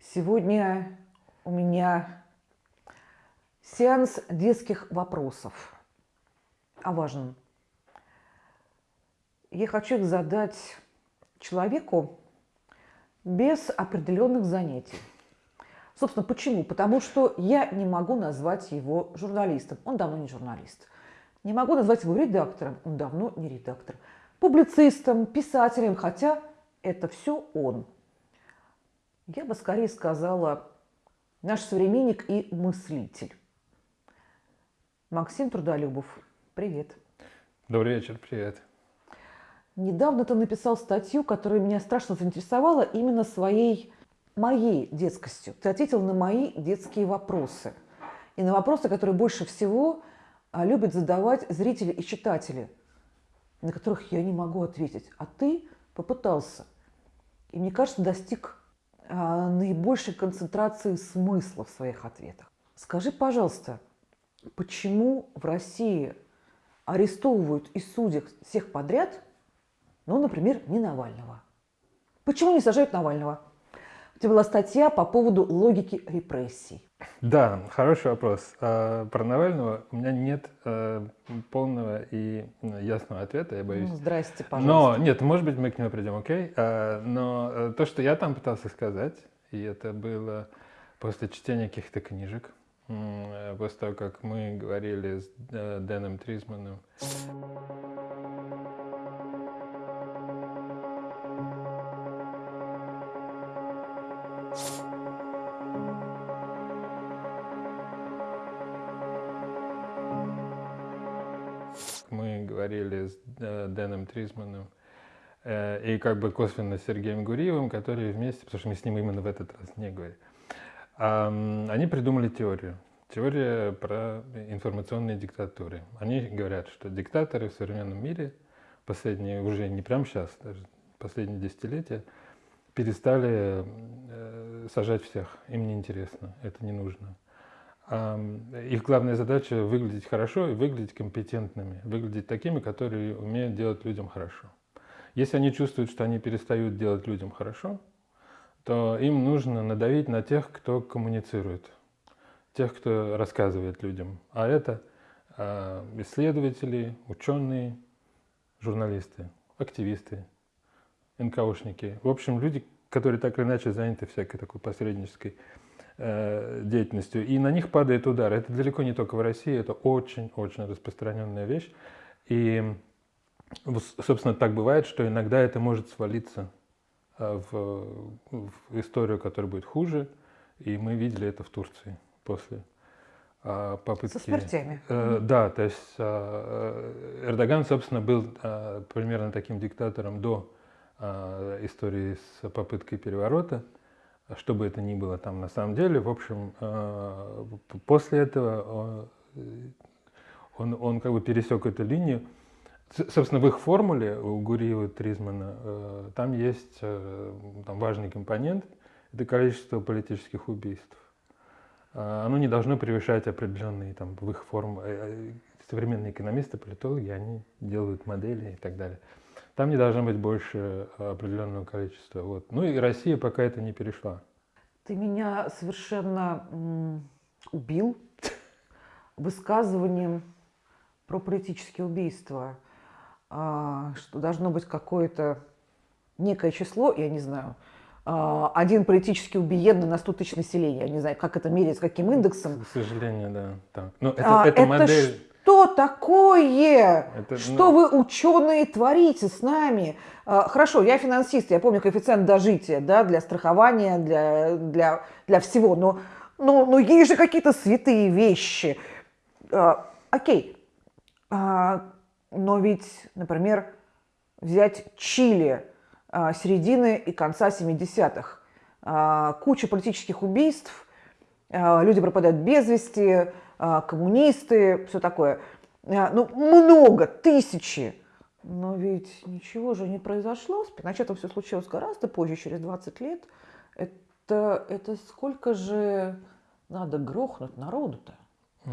Сегодня у меня сеанс детских вопросов о важном. Я хочу их задать человеку без определенных занятий. Собственно, почему? Потому что я не могу назвать его журналистом. Он давно не журналист. Не могу назвать его редактором. Он давно не редактор. Публицистом, писателем, хотя это все он. Я бы скорее сказала, наш современник и мыслитель. Максим Трудолюбов, привет. Добрый вечер, привет. Недавно ты написал статью, которая меня страшно заинтересовала именно своей, моей детскостью. Ты ответил на мои детские вопросы. И на вопросы, которые больше всего а, любят задавать зрители и читатели, на которых я не могу ответить. А ты попытался. И мне кажется, достиг наибольшей концентрации смысла в своих ответах. Скажи, пожалуйста, почему в России арестовывают и судят всех подряд, ну, например, не Навального? Почему не сажают Навального? У тебя была статья по поводу логики репрессий. Да, хороший вопрос. А, про Навального у меня нет э, полного и ясного ответа, я боюсь. Ну, здрасте, пожалуйста. Но, нет, может быть, мы к нему придем, окей? А, но э, то, что я там пытался сказать, и это было после чтения каких-то книжек, э, после того, как мы говорили с Дэном Тризманом, Дэном Тризманом э, и как бы косвенно с Сергеем Гуриевым, которые вместе, потому что мы с ним именно в этот раз не говорили, они придумали теорию. Теория про информационные диктатуры. Они говорят, что диктаторы в современном мире, последние уже не прямо сейчас, даже последние десятилетия, перестали э, сажать всех. Им не интересно, это не нужно. Их главная задача выглядеть хорошо и выглядеть компетентными, выглядеть такими, которые умеют делать людям хорошо. Если они чувствуют, что они перестают делать людям хорошо, то им нужно надавить на тех, кто коммуницирует, тех, кто рассказывает людям. А это а, исследователи, ученые, журналисты, активисты, НКОшники. В общем, люди, которые так или иначе заняты всякой такой посреднической деятельностью, и на них падает удар. Это далеко не только в России, это очень-очень распространенная вещь. И, собственно, так бывает, что иногда это может свалиться э, в, в историю, которая будет хуже. И мы видели это в Турции после э, попытки... Со смертями. Э, да, то есть Эрдоган, собственно, был примерно таким диктатором до истории с попыткой переворота что бы это ни было там на самом деле. В общем, э, после этого э, он, он как бы пересек эту линию. Собственно, в их формуле у Гуриева и Тризмана э, там есть там важный компонент – это количество политических убийств. Оно не должно превышать определенные там в их форм. Современные экономисты, политологи, они делают модели и так далее. Там не должно быть больше э, определенного количества. Вот. Ну и Россия пока это не перешла. Ты меня совершенно убил высказыванием про политические убийства, а, что должно быть какое-то некое число, я не знаю, а, один политический убиен на 100 тысяч населения. Я не знаю, как это мерить, с каким индексом. К сожалению, да. Так. Но ну, это, а, это, это модель что такое? Это, что ну... вы, ученые, творите с нами? А, хорошо, я финансист, я помню коэффициент дожития да, для страхования, для, для, для всего, но, но, но есть же какие-то святые вещи. А, окей, а, но ведь, например, взять Чили а, середины и конца 70-х, а, куча политических убийств, а, люди пропадают без вести, коммунисты, все такое. А, ну, много, тысячи. Но ведь ничего же не произошло. Иначе это все случилось гораздо позже, через 20 лет. Это, это сколько же надо грохнуть народу-то?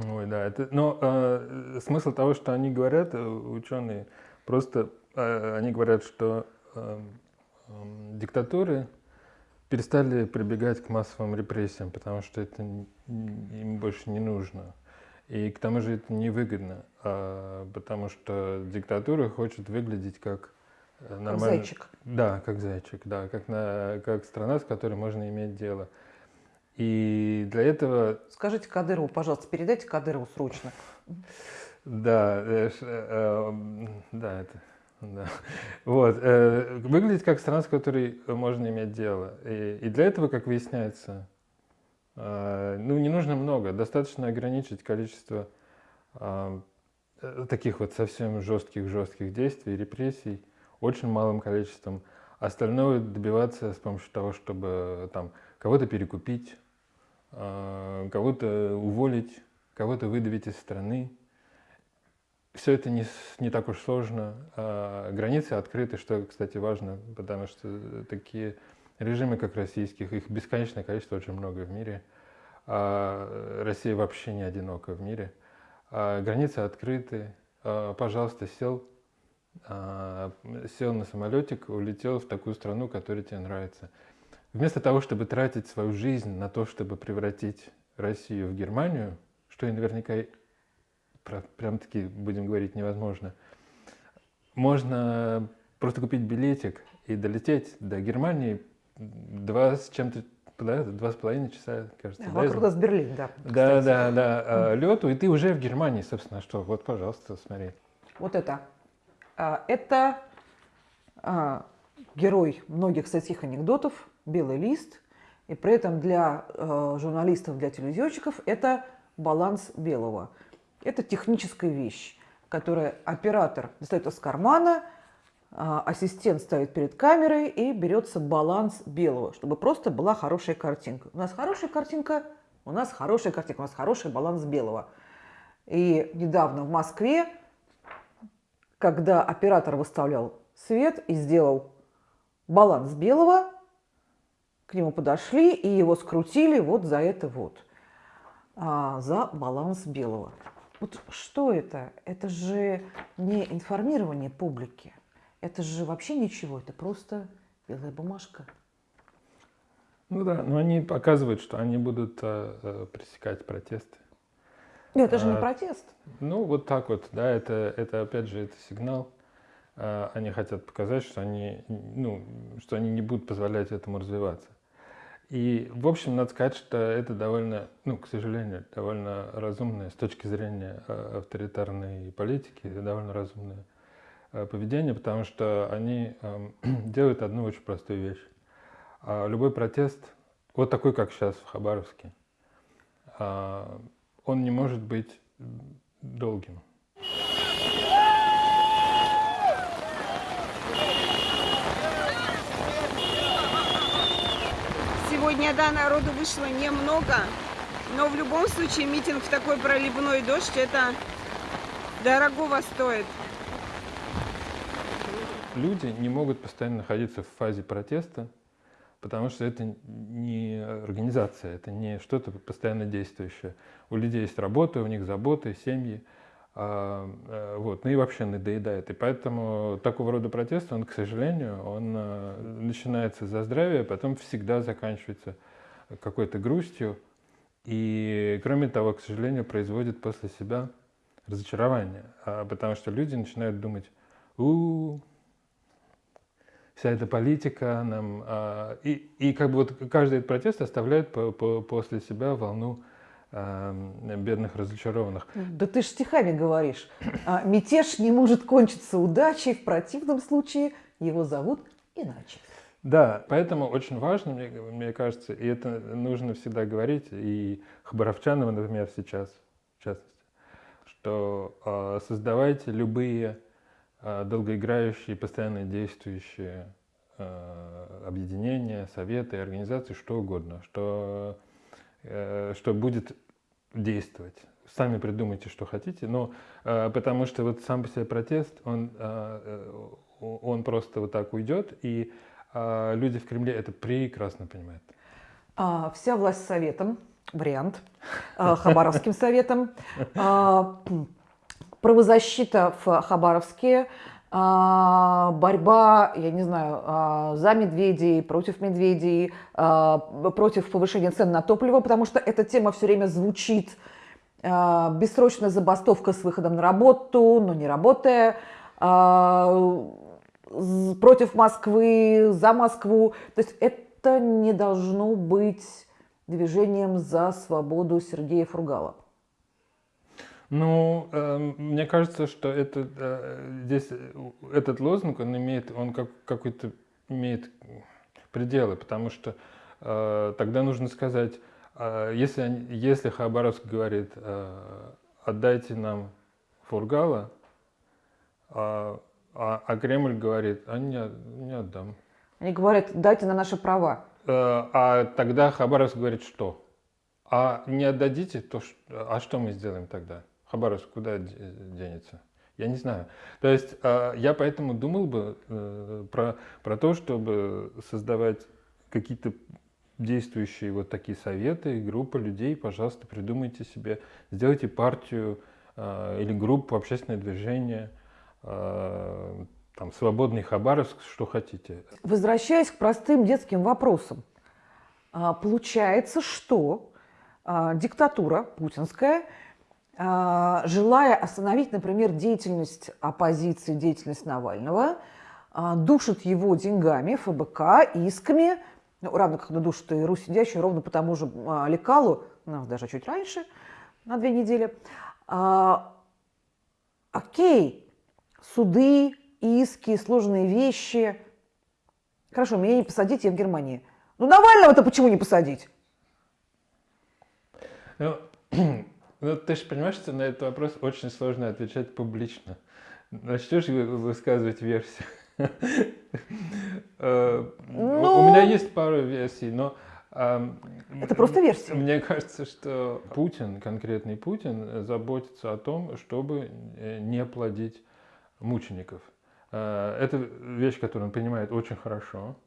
Ой, да, это, но э, смысл того, что они говорят, э, ученые, просто э, они говорят, что э, э, диктатуры перестали прибегать к массовым репрессиям, потому что это им больше не нужно. И к тому же это невыгодно, а, потому что диктатура хочет выглядеть как нормально. Как зайчик. Да, как зайчик, да, как, на, как страна, с которой можно иметь дело. И для этого... Скажите Кадырову, пожалуйста, передайте Кадырову срочно. Да, э, э, да, это... Да. Вот. Э, выглядит как страна, с которой можно иметь дело. И, для этого, как выясняется, э, ну, не нужно много. Достаточно ограничить количество э, таких вот совсем жестких-жестких действий, репрессий очень малым количеством. Остальное добиваться с помощью того, чтобы там кого-то перекупить, э, кого-то уволить, кого-то выдавить из страны, все это не, не так уж сложно. А границы открыты, что, кстати, важно, потому что такие режимы, как российских, их бесконечное количество, очень много в мире. А Россия вообще не одинока в мире. А границы открыты. Пожалуйста, сел, сел на самолетик, улетел в такую страну, которая тебе нравится. Вместо того, чтобы тратить свою жизнь на то, чтобы превратить Россию в Германию, что и наверняка прям-таки, будем говорить, невозможно. Можно просто купить билетик и долететь до Германии два с чем-то да, два с половиной часа, кажется. Да, вокруг нас Берлин, да. Да, да, да, а, лету, и ты уже в Германии, собственно, что. Вот, пожалуйста, смотри. Вот это. А, это а, герой многих статьих анекдотов, белый лист, и при этом для журналистов, для телевизионщиков это баланс белого. Это техническая вещь, которую оператор достает из кармана, а, ассистент ставит перед камерой и берется баланс белого, чтобы просто была хорошая картинка. У нас хорошая картинка, у нас хорошая картинка, у нас хороший баланс белого. И недавно в Москве, когда оператор выставлял свет и сделал баланс белого, к нему подошли и его скрутили вот за это вот, а, за баланс белого. Вот что это? Это же не информирование публики. Это же вообще ничего. Это просто белая бумажка. Ну да, но они показывают, что они будут э, э пресекать протесты. Нет, это же не а, протест. Ну, вот так вот, да, это, это опять же, это сигнал. А, они хотят показать, что они, ну, что они не будут позволять этому развиваться. И, в общем, надо сказать, что это довольно, ну, к сожалению, довольно разумное с точки зрения э, авторитарной политики, довольно разумное э, поведение, потому что они эм, делают одну очень простую вещь. А любой протест, вот такой, как сейчас в Хабаровске, а, он не может быть долгим. Сегодня, да, народу вышло немного, но в любом случае митинг в такой проливной дождь, это дорогого стоит. Люди не могут постоянно находиться в фазе протеста, потому что это не организация, это не что-то постоянно действующее. У людей есть работа, у них заботы, семьи. А, э, вот, ну и вообще надоедает. И поэтому такого рода протест, он, к сожалению, он э, начинается за здравие, потом всегда заканчивается какой-то грустью. И, кроме того, к сожалению, производит после себя разочарование, а, потому что люди начинают думать, у, -у вся эта политика нам... А, и, и как бы вот каждый этот протест оставляет по, по, после себя волну бедных разочарованных. Да ты ж стихами говоришь. А, мятеж не может кончиться удачей, в противном случае его зовут иначе. Да, поэтому очень важно, мне, мне кажется, и это нужно всегда говорить, и Хабаровчанам, например, сейчас, в частности, что э, создавайте любые э, долгоиграющие, постоянно действующие э, объединения, советы, организации, что угодно, что, э, что будет действовать. Сами придумайте, что хотите, но э, потому что вот сам по себе протест, он, э, э он просто вот так уйдет, и э, люди в Кремле это прекрасно понимают. А, вся власть советом, вариант, э, Хабаровским советом. А, правозащита в Хабаровске борьба, я не знаю, а, за медведей, против медведей, а, против повышения цен на топливо, потому что эта тема все время звучит. Бессрочная забастовка с выходом на работу, но не работая. Против Москвы, за Москву. То есть это не должно быть движением за свободу Сергея Фургала. Ну, э, мне кажется, что это, э, здесь э, этот лозунг, он имеет, он как, какой-то имеет пределы, потому что э, тогда нужно сказать, э, если, если Хабаровск говорит, э, отдайте нам Фургала, а, а, а Кремль говорит, а не, не отдам. Они говорят, дайте на наши права. Э, а тогда Хабаровск говорит, что? А не отдадите, то а что мы сделаем тогда? Хабаровск куда денется? Я не знаю. То есть а, я поэтому думал бы э, про, про то, чтобы создавать какие-то действующие вот такие советы, группы людей, пожалуйста, придумайте себе, сделайте партию а, или группу, общественное движение, а, там, свободный Хабаровск, что хотите. Возвращаясь к простым детским вопросам, получается, что диктатура путинская – желая остановить, например, деятельность оппозиции, деятельность Навального, а, душит его деньгами, ФБК, исками, ну, равно как душит и Русь сидящую, ровно по тому же а, лекалу, ну, даже чуть раньше, на две недели. А, окей, суды, иски, сложные вещи. Хорошо, меня не посадить, я в Германии. Ну, Навального-то почему не посадить? Ну, ну, ты же понимаешь, что на этот вопрос очень сложно отвечать публично. Начнешь высказывать версию. Э, у ну. меня есть пару версий, но... Это просто версия. Мне кажется, что Путин, конкретный Путин, заботится о том, чтобы э, не плодить мучеников. Э, это вещь, которую он понимает очень хорошо.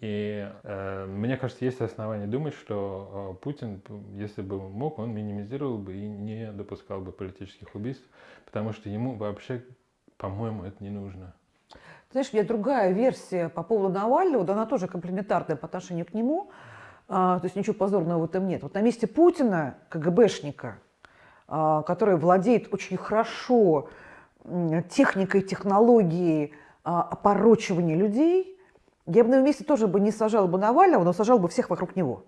И э, мне кажется, есть основания думать, что э, Путин, если бы мог, он минимизировал бы и не допускал бы политических убийств, потому что ему вообще, по-моему, это не нужно. Знаешь, у меня другая версия по поводу Навального, да она тоже комплементарная по отношению к нему, а, то есть ничего позорного в этом нет. Вот на месте Путина, КГБшника, а, который владеет очень хорошо техникой, технологией а, опорочивания людей – я бы на его месте тоже бы не сажал бы Навального, но сажал бы всех вокруг него.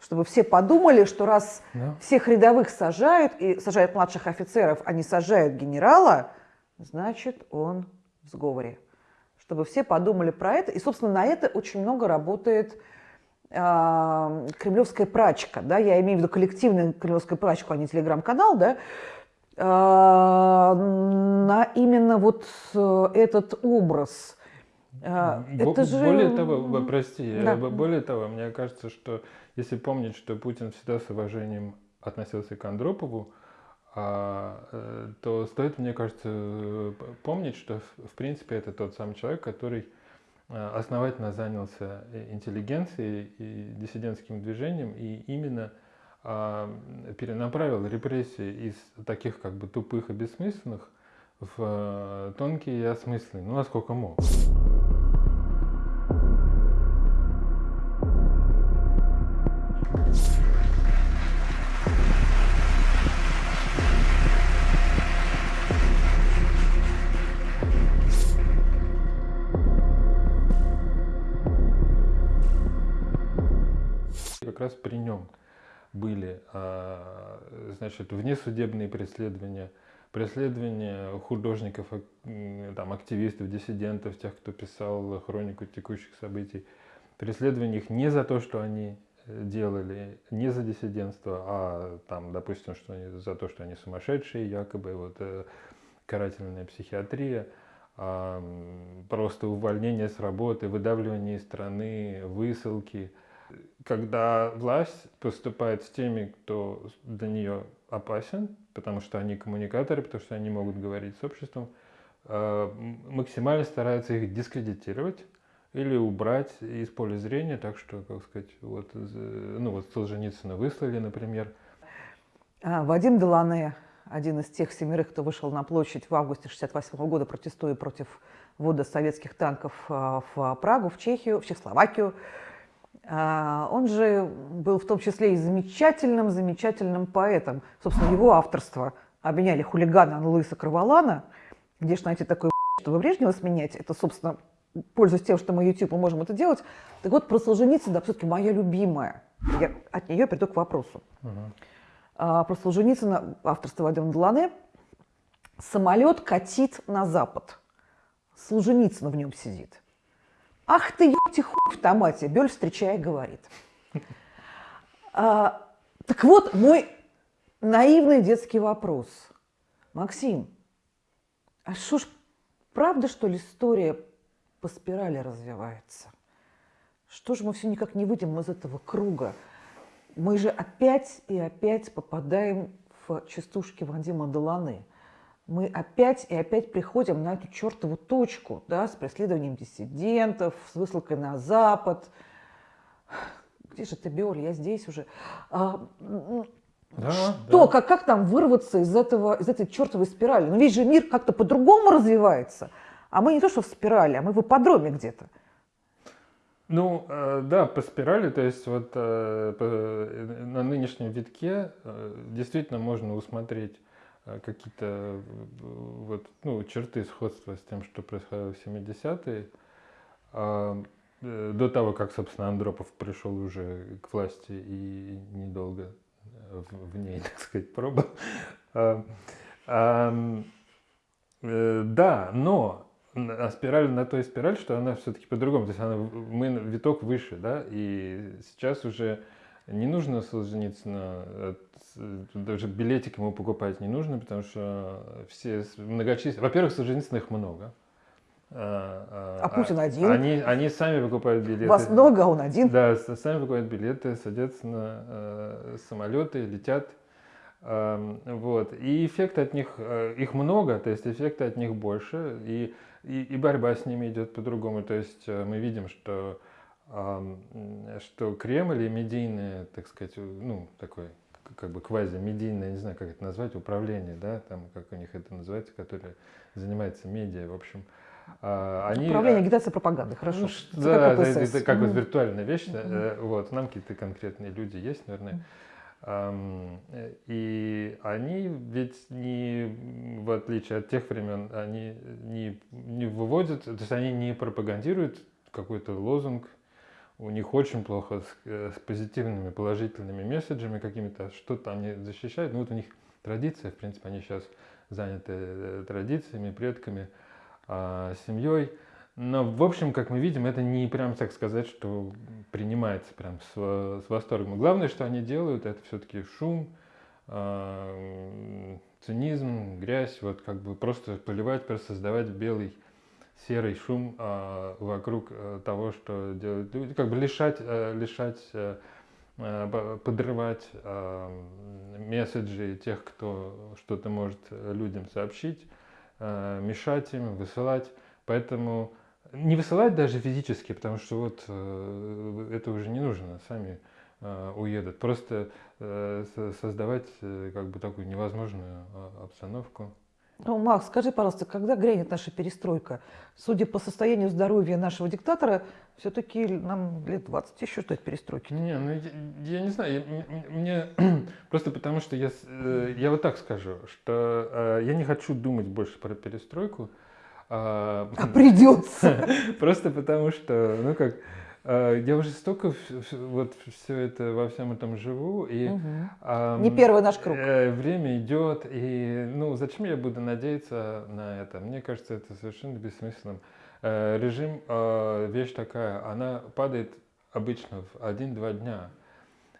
Чтобы все подумали, что раз да. всех рядовых сажают, и сажают младших офицеров, а не сажают генерала, значит, он в сговоре. Чтобы все подумали про это. И, собственно, на это очень много работает э, кремлевская прачка. Да? Я имею в виду коллективную кремлевскую прачку, а не телеграм-канал. Да? Э, на именно вот э, этот образ – а, это же... Более того, прости, да. более того, мне кажется, что если помнить, что Путин всегда с уважением относился к Андропову, а, э, то стоит, мне кажется, помнить, что в принципе это тот самый человек, который э, основательно занялся интеллигенцией и диссидентским движением, и именно а, перенаправил репрессии из таких как бы тупых и бессмысленных в э, тонкие и осмысленные, ну насколько мог. Раз при нем были а, значит, внесудебные преследования, преследования художников, там, активистов, диссидентов, тех, кто писал хронику текущих событий, преследования их не за то, что они делали не за диссидентство, а там, допустим, что они, за то, что они сумасшедшие, якобы вот э, карательная психиатрия, э, просто увольнение с работы, выдавливание из страны, высылки. Когда власть поступает с теми, кто для нее опасен, потому что они коммуникаторы, потому что они могут говорить с обществом, э, максимально стараются их дискредитировать, или убрать из поля зрения, так что, как сказать, вот, ну вот Солженицына выслали, например. А, Вадим Делане, один из тех семерых, кто вышел на площадь в августе 1968 года, протестуя против ввода советских танков а, в Прагу, в Чехию, в Чехословакию. А, он же был в том числе и замечательным, замечательным поэтом. Собственно, его авторство обменяли хулигана Луиса Кроволана. Где же найти такой чтобы Брежнева сменять? Это, собственно, пользуясь тем, что мы YouTube, мы можем это делать. Так вот, про Солженицына, все-таки моя любимая. Я от нее приду к вопросу. Uh-huh. А, про Солженицына, авторство Вадима Долане. Самолет катит на запад. Солженицын в нем сидит. Ах ты, ёпти хуй в томате, Бёль, встречая, говорит. А, так вот, мой наивный детский вопрос. Максим, а что ж, правда, что ли, история по спирали развивается? Что же мы все никак не выйдем из этого круга? Мы же опять и опять попадаем в частушки Вадима Доланы. Мы опять и опять приходим на эту чертову точку, да, с преследованием диссидентов, с высылкой на Запад. Где же ты, Биоль? Я здесь уже. А, да, что, да. Как, как там вырваться из, этого, из этой чертовой спирали? Ну, весь же мир как-то по-другому развивается. А мы не то, что в спирали, а мы в ипподроме где-то. Ну, э, да, по спирали, то есть вот э, по, на нынешнем витке э, действительно можно усмотреть какие-то вот, ну, черты сходства с тем, что происходило в 70-е. А, до того, как, собственно, Андропов пришел уже к власти и недолго в, в ней, так сказать, пробовал. А, а, да, но а спираль на той спираль, что она все-таки по-другому. То есть она, мы виток выше, да, и сейчас уже не нужно Солженицына, даже билетик ему покупать не нужно, потому что все многочисленные... Во-первых, Солженицына их много. А, а, а Путин один. Они, они сами покупают билеты. Вас много, а он один. Да, сами покупают билеты, садятся на э, самолеты, летят. Э, вот. И эффект от них, э, их много, то есть эффекта от них больше. И и, и борьба с ними идет по-другому. То есть э, мы видим, что, что Кремль и медийное, так сказать, ну, такой как бы квази-медийное, не знаю, как это назвать, управление, да, там, как у них это называется, которое занимается медиа, в общем, а, они, Управление агитацией пропаганды, хорошо. Ну, да, это, это как mm-hmm. вот виртуальная вещь. Mm-hmm. Вот, нам какие-то конкретные люди есть, наверное. И они ведь не, в отличие от тех времен, они не, не выводят, то есть они не пропагандируют какой-то лозунг, у них очень плохо с, э, с позитивными, положительными месседжами какими-то, что-то они защищают. Ну вот у них традиция, в принципе, они сейчас заняты э, традициями, предками, а, семьей. Но, в общем, как мы видим, это не прям так сказать, что принимается прям с, с восторгом. Главное, что они делают, это все-таки шум, э, цинизм, грязь, вот как бы просто поливать, просто создавать белый, серый шум э, вокруг э, того, что делают люди, как бы лишать, э, лишать э, подрывать э, месседжи тех, кто что-то может людям сообщить, э, мешать им, высылать. Поэтому не высылать даже физически, потому что вот э, это уже не нужно, сами э, уедут. Просто э, создавать как бы такую невозможную а, обстановку. Ну, Макс, скажи, пожалуйста, когда грянет наша перестройка? Судя по состоянию здоровья нашего диктатора, все-таки нам лет 20 еще ждать перестройки. Не, ну я, я не знаю, я, мне просто потому что я, я вот так скажу, что я не хочу думать больше про перестройку, а, а придется. Просто потому что, ну как, я уже столько вот все это во всем этом живу и угу. а, не первый наш круг. Э, время идет и ну зачем я буду надеяться на это? Мне кажется это совершенно бессмысленным. Э, режим э, вещь такая, она падает обычно в один-два дня.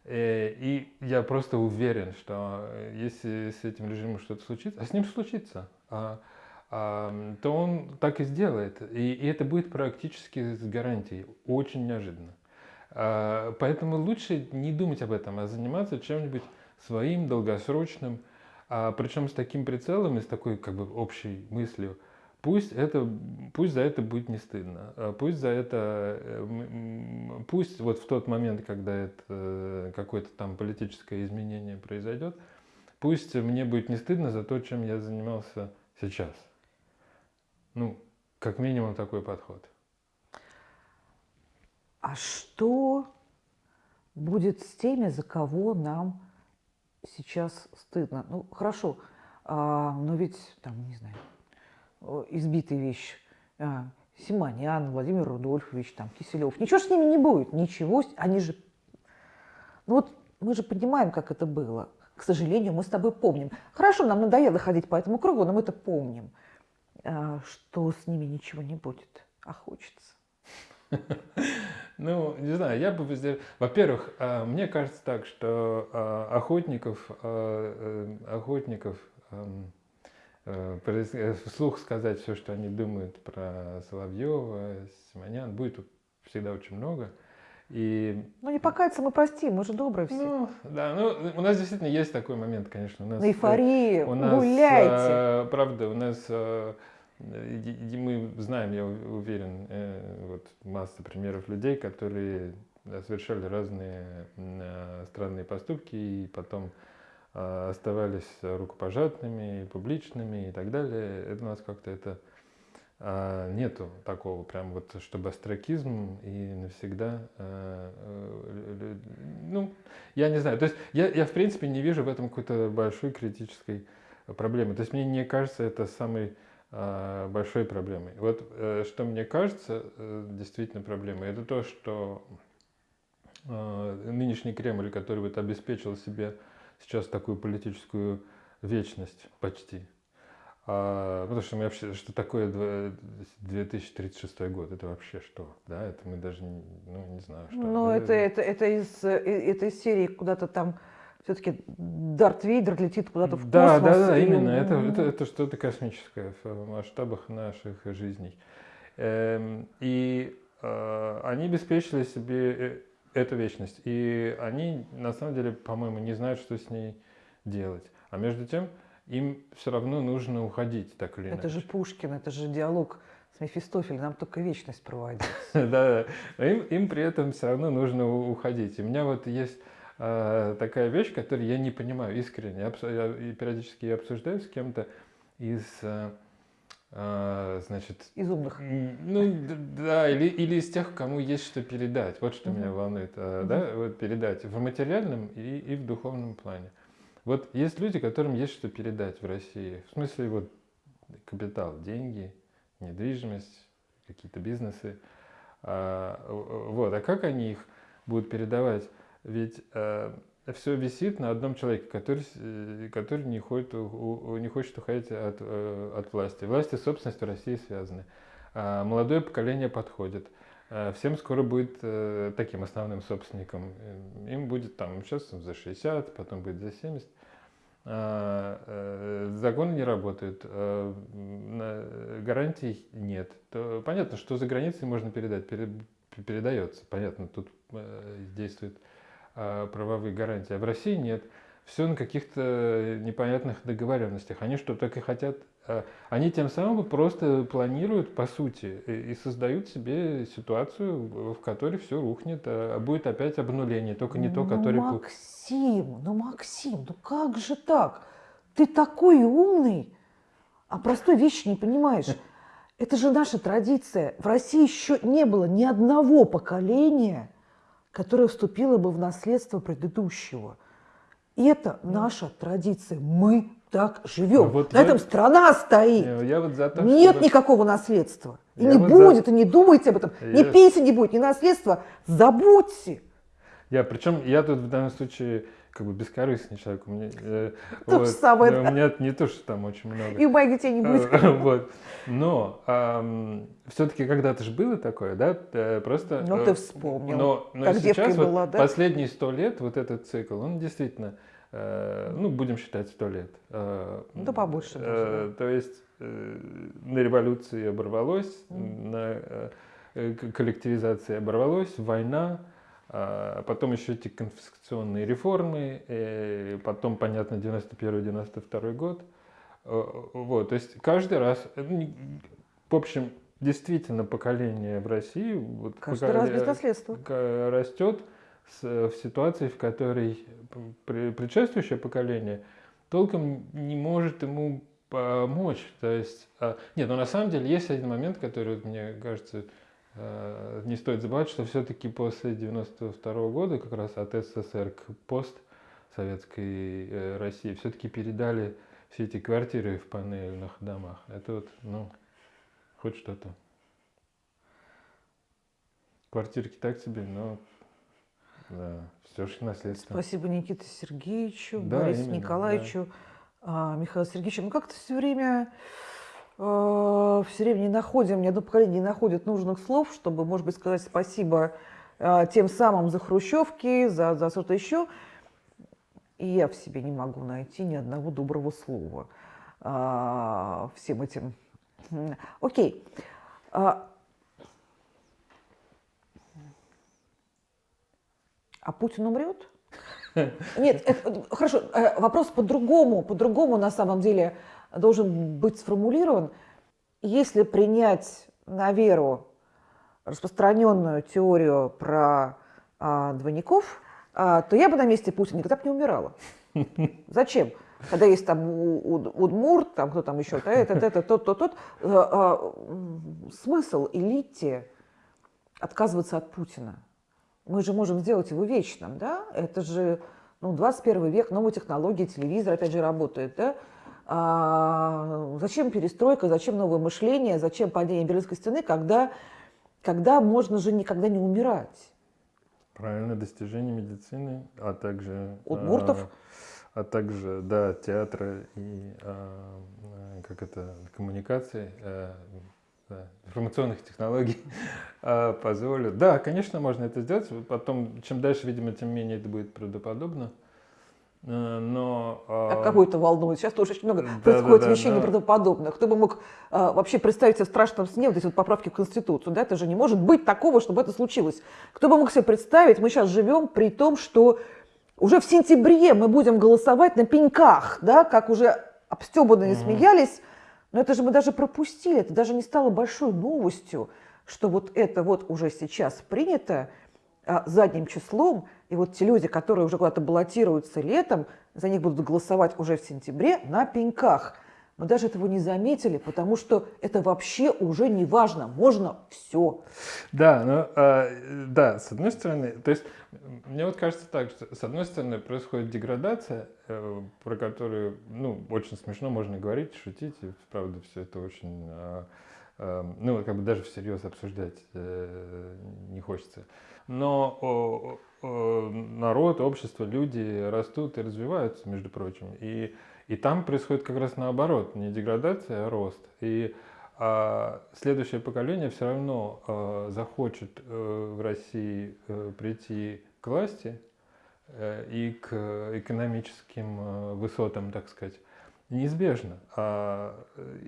И я просто уверен, что если с этим режимом что-то случится, а с ним случится, то он так и сделает. И, и это будет практически с гарантией. Очень неожиданно. А, поэтому лучше не думать об этом, а заниматься чем-нибудь своим, долгосрочным, а причем с таким прицелом и с такой как бы общей мыслью. Пусть, это, пусть за это будет не стыдно, а пусть за это, э, пусть вот в тот момент, когда это э, какое-то там политическое изменение произойдет, пусть мне будет не стыдно за то, чем я занимался сейчас. Ну, как минимум такой подход. А что будет с теми, за кого нам сейчас стыдно? Ну, хорошо, а, но ведь, там, не знаю, избитые вещи. А, Симонян, Владимир Рудольфович, там, Киселев. Ничего с ними не будет, ничего. Они же... Ну вот мы же понимаем, как это было. К сожалению, мы с тобой помним. Хорошо, нам надоело ходить по этому кругу, но мы это помним, что с ними ничего не будет, а хочется. Ну, не знаю, я бы. Во-первых, а, мне кажется так, что а, охотников, э, охотников э, э, вслух сказать все, что они думают про Соловьева, Симонян, будет всегда очень много. И... Ну, не покаяться мы простим, мы же добрые все. Ну, да, ну, у нас действительно есть такой момент, конечно. У нас, На эйфории, у нас, гуляйте. Правда, у нас мы знаем, я уверен, вот масса примеров людей, которые совершали разные странные поступки и потом оставались рукопожатными, публичными и так далее. Это у нас как-то это нету такого прям вот, чтобы астракизм и навсегда, э, ну, я не знаю, то есть я, я в принципе не вижу в этом какой-то большой критической проблемы. То есть мне не кажется это самой а, большой проблемой. Вот э, что мне кажется э, действительно проблемой, это то, что нынешний Кремль, который вот обеспечил себе сейчас такую политическую вечность почти, а, потому что мы вообще, что такое 2036 год? Это вообще что? Да, это мы даже, ну, не знаю, что. Ну, это, это, это, из, э, это из серии куда-то там все-таки Дарт Вейдер летит куда-то в да, космос. Да, да, и... именно. Это, это, это что-то космическое в масштабах наших жизней. Эм, и э, они обеспечили себе э, эту вечность. И они, на самом деле, по-моему, не знают, что с ней делать. А между тем, им все равно нужно уходить, так или иначе. Это же Пушкин, это же диалог с Мефистофелем, нам только вечность проводится. Да, им, им при этом все равно нужно уходить. У меня вот есть э, такая вещь, которую я не понимаю искренне. Я, я периодически ее обсуждаю с кем-то из, э, значит... Из умных. Ну, да, или, или из тех, кому есть что передать. Вот что угу. меня волнует. Угу. Да, вот передать в материальном и, и в духовном плане. Вот есть люди, которым есть что передать в России. В смысле, вот капитал, деньги, недвижимость, какие-то бизнесы. А, вот. а как они их будут передавать? Ведь а, все висит на одном человеке, который, э, который не, хочет, не хочет уходить от, э, от власти. Власти и собственность в России связаны. А молодое поколение подходит. А всем скоро будет э, таким основным собственником. Им будет там сейчас за 60, потом будет за 70. А, э, законы не работают, гарантий нет. То понятно, что за границей можно передать, передается. Понятно, тут э, действуют а, правовые гарантии. А в России нет. Все на каких-то непонятных договоренностях. Они что, так и хотят они тем самым просто планируют, по сути, и создают себе ситуацию, в которой все рухнет, а будет опять обнуление, только не то, ну, которое... Максим, ну, Максим, ну как же так? Ты такой умный, а простой вещи не понимаешь. Это же наша традиция. В России еще не было ни одного поколения, которое вступило бы в наследство предыдущего. И это наша традиция. Мы так живем. Вот На я... этом страна стоит. Я вот за то, Нет чтобы... никакого наследства. И я не вот будет, за... и не думайте об этом. Я... Ни пенсии не будет, ни наследства. Забудьте. Я, причем я тут в данном случае как бы бескорыстный человек. У меня, э, то вот, же самое. Да. У меня не то, что там очень много. И у моих детей не будет. вот. Но эм, все-таки когда-то же было такое, да? Просто. Ну, ты вспомнил. Но, но как сейчас вот была, да? последние сто лет вот этот цикл, он действительно Э, ну, будем считать, сто лет. Э, да побольше. Даже, э, да. То есть на революции оборвалось, mm. на коллективизации оборвалось, война, потом еще эти конфискационные реформы, потом, понятно, 91-92 год. Вот, то есть каждый раз, в общем, действительно поколение в России вот, каждый раз без наследства растет в ситуации, в которой предшествующее поколение толком не может ему помочь. То есть, а, нет, но на самом деле есть один момент, который, мне кажется, а, не стоит забывать, что все-таки после 92 -го года, как раз от СССР к постсоветской э, России, все-таки передали все эти квартиры в панельных домах. Это вот, ну, хоть что-то. Квартирки так себе, но да, все же наследство. Спасибо Никите Сергеевичу, да, Борису именно, Николаевичу, да. Михаилу Сергеевичу. Мы как-то все время, э, все время не находим, ни одно поколение не находит нужных слов, чтобы, может быть, сказать спасибо э, тем самым за хрущевки, за, за что-то еще. И я в себе не могу найти ни одного доброго слова э, всем этим. Окей. А, а Путин умрет? Нет, это, хорошо, э, вопрос по-другому, по-другому на самом деле должен быть сформулирован. Если принять на веру распространенную теорию про а, двойников, а, то я бы на месте Путина никогда бы не умирала. Зачем? Когда есть там Удмурт, там кто там еще, это, это, тот, тот, тот. Э, а, смысл элите отказываться от Путина? Мы же можем сделать его вечным, да? Это же ну, 21 век, новые технологии, телевизор опять же работает, да? А, зачем перестройка, зачем новое мышление, зачем падение Берлинской стены, когда, когда можно же никогда не умирать? Правильно, достижение медицины, а также... Удмуртов? А, а также, да, театра и, а, как это, коммуникации, а, да, информационных технологий а, позволят. Да, конечно, можно это сделать. Потом, чем дальше, видимо, тем менее это будет правдоподобно. А, но... А кого это волнует? Сейчас тоже очень много да, происходит да, да, вещей да. неправдоподобных. Кто бы мог а, вообще представить себе в страшном сне вот эти вот поправки в Конституцию? Да, это же не может быть такого, чтобы это случилось. Кто бы мог себе представить, мы сейчас живем при том, что уже в сентябре мы будем голосовать на пеньках, да, как уже обстебанные mm-hmm. смеялись, но это же мы даже пропустили, это даже не стало большой новостью, что вот это вот уже сейчас принято задним числом, и вот те люди, которые уже куда-то баллотируются летом, за них будут голосовать уже в сентябре на пеньках. Мы даже этого не заметили, потому что это вообще уже не важно, можно все. Да, ну, э, да, с одной стороны, то есть мне вот кажется так, что с одной стороны происходит деградация, э, про которую, ну, очень смешно можно говорить, шутить, и правда все это очень, э, э, ну, как бы даже всерьез обсуждать э, не хочется. Но о, народ, общество, люди растут и развиваются, между прочим, и и там происходит как раз наоборот, не деградация, а рост. И а следующее поколение все равно а, захочет а, в России а, прийти к власти а, и к экономическим а, высотам, так сказать. Неизбежно. А,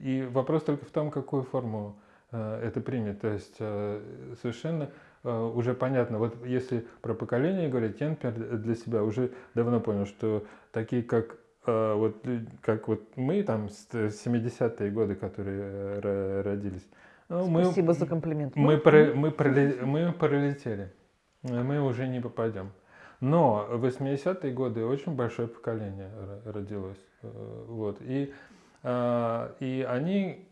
и вопрос только в том, какую форму а, это примет. То есть а, совершенно уже понятно. Вот если про поколение говорить, я, например, для себя уже давно понял, что такие, как а, вот как вот мы там с 70-е годы, которые э, родились. Ну, Спасибо мы, за комплимент. Мы, про, мы, проле, мы пролетели, мы уже не попадем. Но в 80-е годы очень большое поколение родилось. Э, вот. И, и они,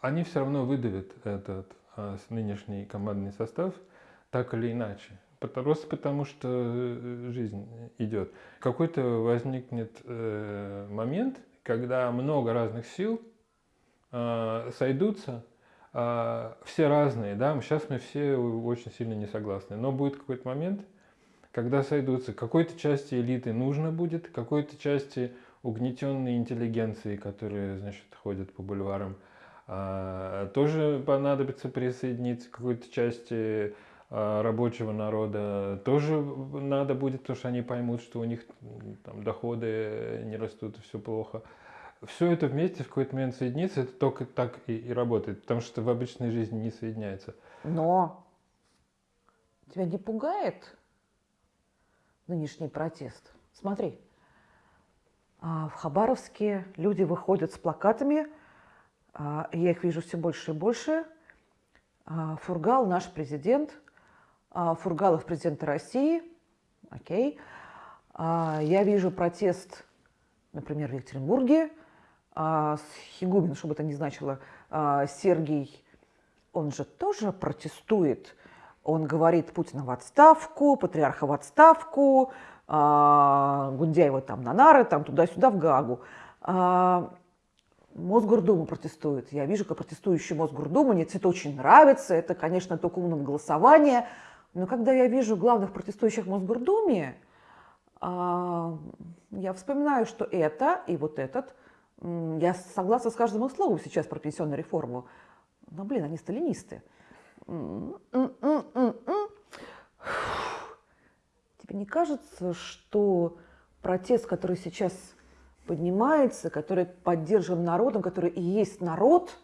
они все равно выдавят этот нынешний командный состав так или иначе. Просто потому, что э, жизнь идет. Какой-то возникнет э, момент, когда много разных сил э, сойдутся, э, все разные, да, сейчас мы все очень сильно не согласны, но будет какой-то момент, когда сойдутся, какой-то части элиты нужно будет, какой-то части угнетенной интеллигенции, которые, значит, ходят по бульварам, тоже понадобится присоединиться к какой-то части а, рабочего народа тоже надо будет, потому что они поймут, что у них там, доходы не растут и все плохо. Все это вместе в какой-то момент соединится, это только так и, и работает, потому что в обычной жизни не соединяется. Но тебя не пугает нынешний протест? Смотри, а, в Хабаровске люди выходят с плакатами, а, я их вижу все больше и больше. Фургал, наш президент – а, Фургалов президента России. Окей. А, я вижу протест например, в Екатеринбурге, а, с Хигумен, что бы это ни значило, а, Сергей, он же тоже протестует. Он говорит Путина в отставку, патриарха в отставку, а, Гундяева там на нары, там туда-сюда в Гагу. Мосгордума протестует. Я вижу, как протестующий Мосгордума. Мне это очень нравится. Это, конечно, только умным голосование. Но когда я вижу главных протестующих в Мосгордуме, а, я вспоминаю, что это и вот этот, я согласна с каждым их словом сейчас про пенсионную реформу, но, блин, они сталинисты. Тебе не кажется, что протест, который сейчас поднимается, который поддержан народом, который и есть народ,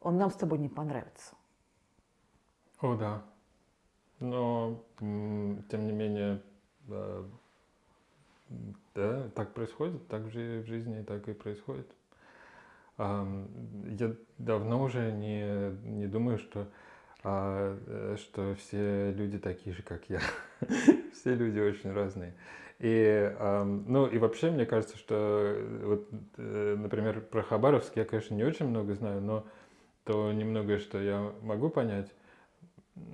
он нам с тобой не понравится? О, да. Но, тем не менее, да, так происходит, так в жизни так и происходит. Я давно уже не, не думаю, что, а, э, что все люди такие же, как я. все люди очень разные. И, ну, и вообще, мне кажется, что, э, вот, э, например, про Хабаровск я, конечно, не очень много знаю, но то немногое, что я могу понять,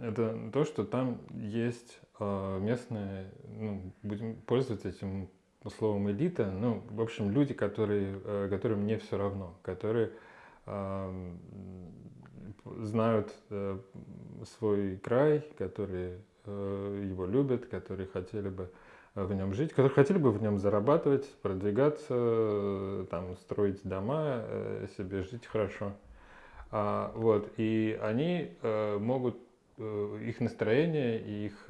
это то, что там есть а, местные, ну, будем пользоваться этим словом элита, ну, в общем, люди, которые, э, которым не все равно, которые знают свой край, которые его любят, которые хотели бы в нем жить, которые хотели бы в нем зарабатывать, продвигаться, там, строить дома, э, себе жить хорошо. А, вот, и они э, могут, э, их настроение и их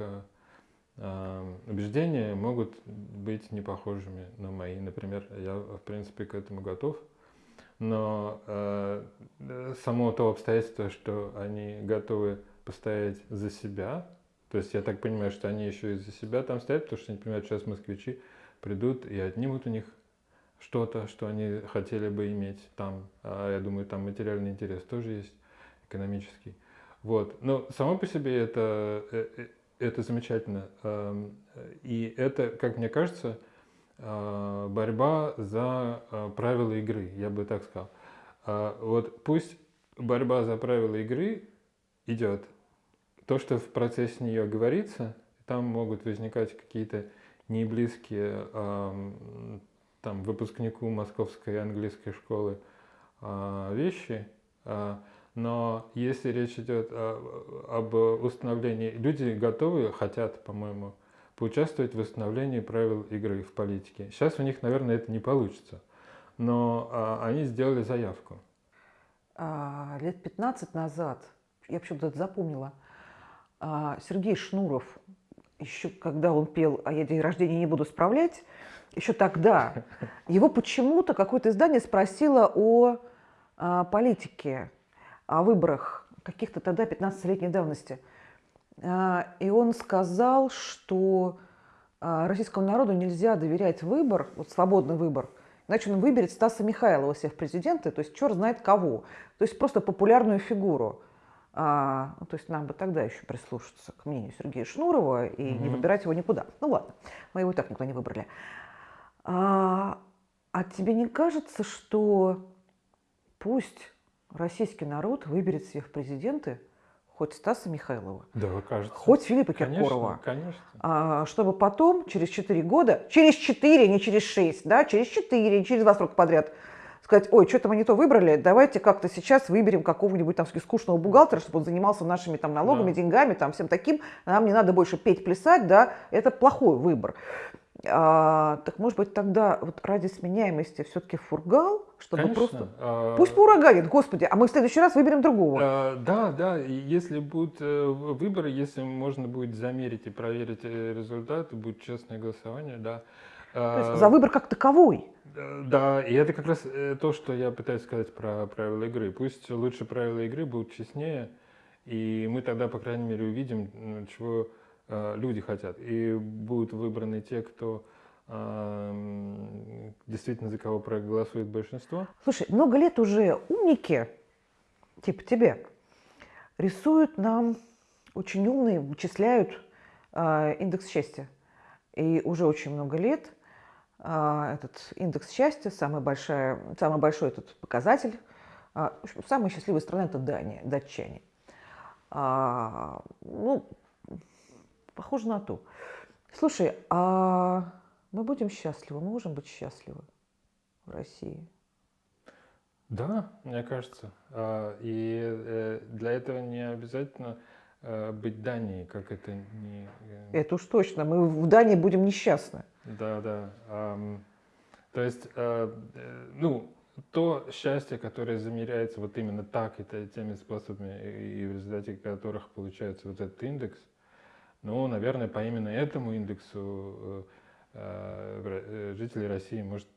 э, убеждения могут быть не похожими на мои. Например, я, в принципе, к этому готов. Но э, само то обстоятельство, что они готовы постоять за себя, то есть я так понимаю, что они еще и за себя там стоят, потому что они понимают, сейчас москвичи придут и отнимут у них что-то, что они хотели бы иметь там. А я думаю, там материальный интерес тоже есть, экономический. Вот. Но само по себе это, э, э, это замечательно. Эм, и это, как мне кажется, э, борьба за правила игры, я бы так сказал. Э, вот пусть борьба за правила игры идет. То, что в процессе нее говорится, там могут возникать какие-то неблизкие эм, там, выпускнику московской английской школы вещи, но если речь идет о, об установлении, люди готовы, хотят, по-моему, поучаствовать в установлении правил игры в политике. Сейчас у них, наверное, это не получится, но а, они сделали заявку. А, лет 15 назад, я почему-то запомнила, Сергей Шнуров, еще когда он пел «А я день рождения не буду справлять», еще тогда, его почему-то какое-то издание спросило о, о политике о выборах каких-то тогда 15-летней давности. А, и он сказал, что а, российскому народу нельзя доверять выбор, вот свободный выбор, иначе он выберет Стаса Михайлова себе в президенты, то есть черт знает кого, то есть просто популярную фигуру. А, ну, то есть нам бы тогда еще прислушаться к мнению Сергея Шнурова и mm-hmm. не выбирать его никуда. Ну ладно, мы его и так никуда не выбрали. А, а тебе не кажется, что пусть российский народ выберет себе в президенты хоть Стаса Михайлова, да, кажется. хоть Филиппа Киркорова, конечно, конечно. А, чтобы потом, через 4 года, через 4, не через 6, да, через 4, не через 2 срока подряд, сказать, ой, что-то мы не то выбрали, давайте как-то сейчас выберем какого-нибудь там скучного бухгалтера, чтобы он занимался нашими там налогами, да. деньгами, там всем таким, нам не надо больше петь, плясать, да, это плохой выбор. А, так может быть тогда вот ради сменяемости все-таки фургал, чтобы Конечно. просто... А... Пусть поураганит, господи, а мы в следующий раз выберем другого. А, да, да, если будут э, выборы, если можно будет замерить и проверить э, результаты, будет честное голосование, да. То есть за выбор как таковой. Да, и это как раз э, то, что я пытаюсь сказать про правила игры. Пусть лучше правила игры будут честнее, и мы тогда, по крайней мере, увидим, чего Э, люди хотят. И будут выбраны те, кто действительно за кого проголосует большинство. Слушай, много лет уже умники, типа тебе, рисуют нам очень умные, вычисляют э, индекс счастья. И уже очень много лет этот индекс счастья, самый, большая, самый большой этот показатель. А, самая счастливая страна – это Дания, датчане. А, ну, похоже на то. Слушай, а мы будем счастливы, мы можем быть счастливы в России? Да, мне кажется. А, и э, для этого не обязательно э, быть Данией, как это не... Э, это уж точно, мы в Дании будем несчастны. Да, да. То есть, ну, то счастье, которое замеряется вот именно так, это теми способами, и в результате которых получается вот этот индекс, ну, наверное, по именно этому индексу жители России, может,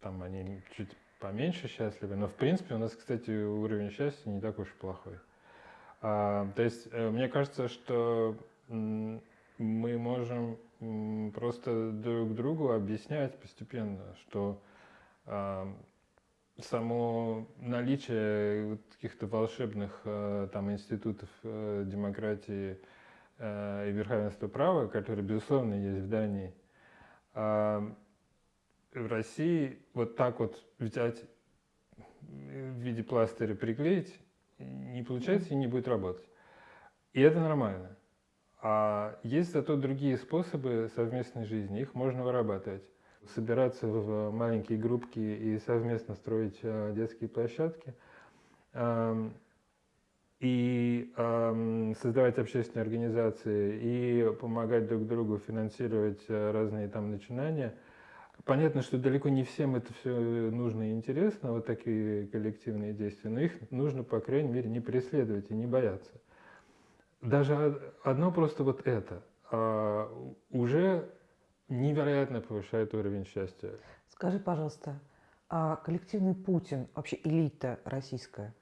там они чуть поменьше счастливы, но в принципе у нас, кстати, уровень счастья не так уж плохой. А, то есть э, мне кажется, что мы можем просто друг другу объяснять постепенно, что а, само наличие каких-то волшебных а, там институтов а, демократии а, и верховенства права, которые, безусловно, есть в Дании, а, в России вот так вот взять в виде пластыря приклеить не получается и не будет работать. И это нормально. А есть зато другие способы совместной жизни, их можно вырабатывать. Собираться в маленькие группки и совместно строить э, детские площадки и создавать общественные организации и помогать друг другу финансировать э, разные там начинания – Понятно, что далеко не всем это все нужно и интересно, вот такие коллективные действия, но их нужно, по крайней мере, не преследовать и не бояться. Даже одно просто вот это а, уже невероятно повышает уровень счастья. Скажи, пожалуйста, а коллективный Путин, вообще элита российская,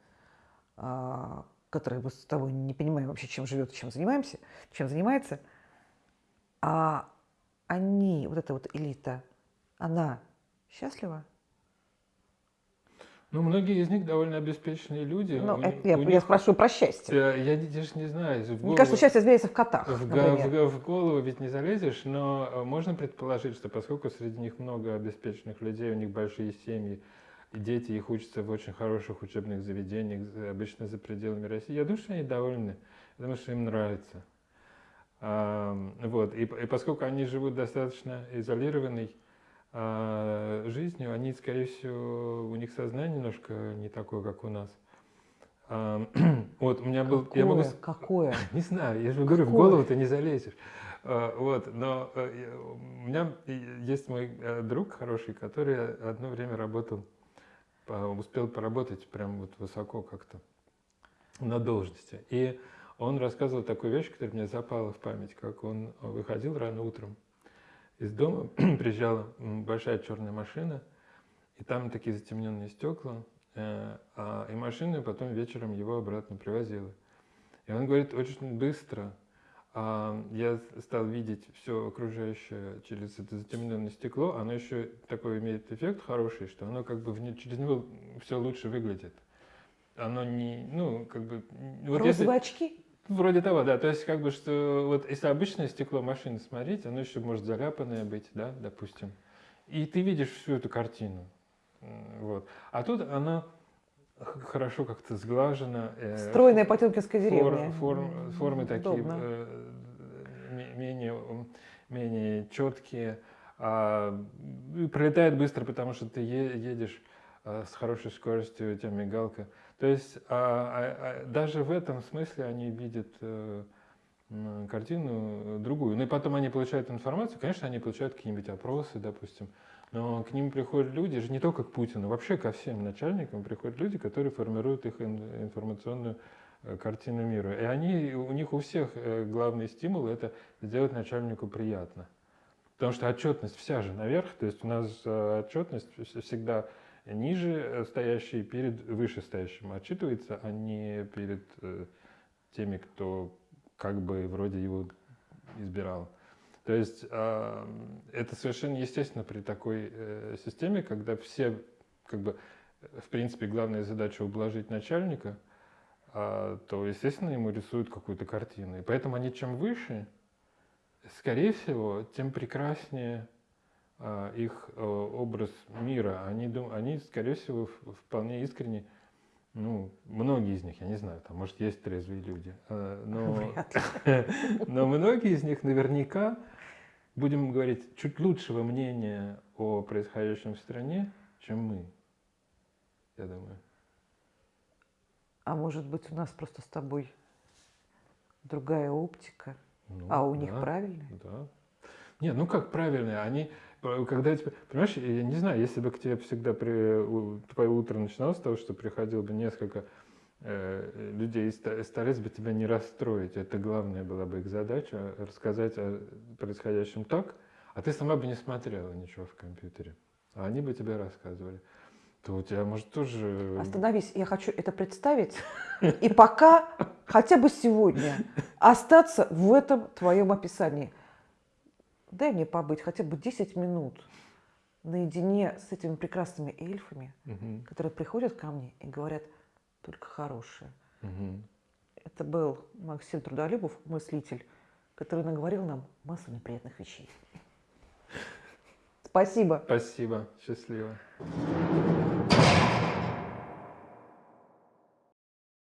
а, которая мы с тобой не понимаем вообще, чем живет, чем занимаемся, чем занимается, а они, вот эта вот элита, она счастлива? Ну, многие из них довольно обеспеченные люди. Ну, у, это я, у я них, спрашиваю про счастье. Я, я даже не знаю. голову, Мне кажется, счастье измеряется в котах, в, в, в голову ведь не залезешь, но э, можно предположить, что поскольку среди них много обеспеченных людей, у них большие семьи, и дети их учатся в очень хороших учебных заведениях, обычно за пределами России, я думаю, что они довольны, потому что им нравится. А, вот. И, и поскольку они живут достаточно изолированной а, жизнью, они, скорее всего, у них сознание немножко не такое, как у нас. А, вот, у меня был... Какое? Я могу... Какое? Не знаю, я же говорю, в голову ты не залезешь. А, вот, но э, у меня есть мой э, друг хороший, который одно время работал, успел поработать прям вот высоко как-то на должности. И он рассказывал такую вещь, которая мне запала в память, как он выходил рано утром, из дома приезжала большая черная машина, и там такие затемненные стекла, э, а, и машина потом вечером его обратно привозила. И он говорит, очень быстро а, я стал видеть все окружающее через это затемненное стекло, оно еще такой имеет эффект хороший, что оно как бы в, через него все лучше выглядит. Оно не, ну, как бы... Вот Розовые если, очки? Вроде того, да. То есть, как бы, что вот если обычное стекло машины смотреть, оно еще может заляпанное быть, да, допустим. И ты видишь всю эту картину. Вот. А тут она хорошо как-то сглажена. Э, Стройная потемкинская деревня. Форм, форм, формы такие э, менее, менее четкие. А, пролетает быстро, потому что ты едешь а, с хорошей скоростью, у тебя мигалка. То есть а, а, а, даже в этом смысле они видят а, картину другую. Ну и потом они получают информацию, конечно, они получают какие-нибудь опросы, допустим, но к ним приходят люди, же не только к Путину, вообще ко всем начальникам приходят люди, которые формируют их информационную э, картину мира. И они, у них у всех э, главный стимул – это сделать начальнику приятно. Потому что отчетность вся же наверх, то есть у нас отчетность всегда ниже э, стоящий перед вышестоящим отчитывается, а не перед э, теми, кто как бы вроде его избирал. То есть э, это совершенно естественно при такой э, системе, когда все, как бы, в принципе, главная задача ублажить начальника, э, то, естественно, ему рисуют какую-то картину. И поэтому они чем выше, скорее всего, тем прекраснее а, их э, образ мира. Они, они, скорее всего, вполне искренне, ну, многие из них, я не знаю, там, может, есть трезвые люди, а, но, но многие из них наверняка, будем говорить, чуть лучшего мнения о происходящем в стране, чем мы, я думаю. А может быть, у нас просто с тобой другая оптика, Ну, а у них да. правильная? Да. Нет, ну как правильно, они, э, когда тебе, понимаешь, я не знаю, если бы к тебе всегда при, твое утро начиналось с того, что приходило бы несколько э, людей и ста- старались бы тебя не расстроить, это главная была бы их задача, рассказать о происходящем так, а ты сама бы не смотрела ничего в компьютере, а они бы тебе рассказывали, то у тебя, может, тоже... Остановись, я хочу это представить. И пока, хотя бы сегодня, остаться в этом твоем описании. Дай мне побыть хотя бы 10 минут наедине с этими прекрасными эльфами, Мгм, которые приходят ко мне и говорят только хорошее. мгм. Это был Максим Трудолюбов, мыслитель, который наговорил нам массу неприятных вещей. Спасибо. Спасибо, счастливо.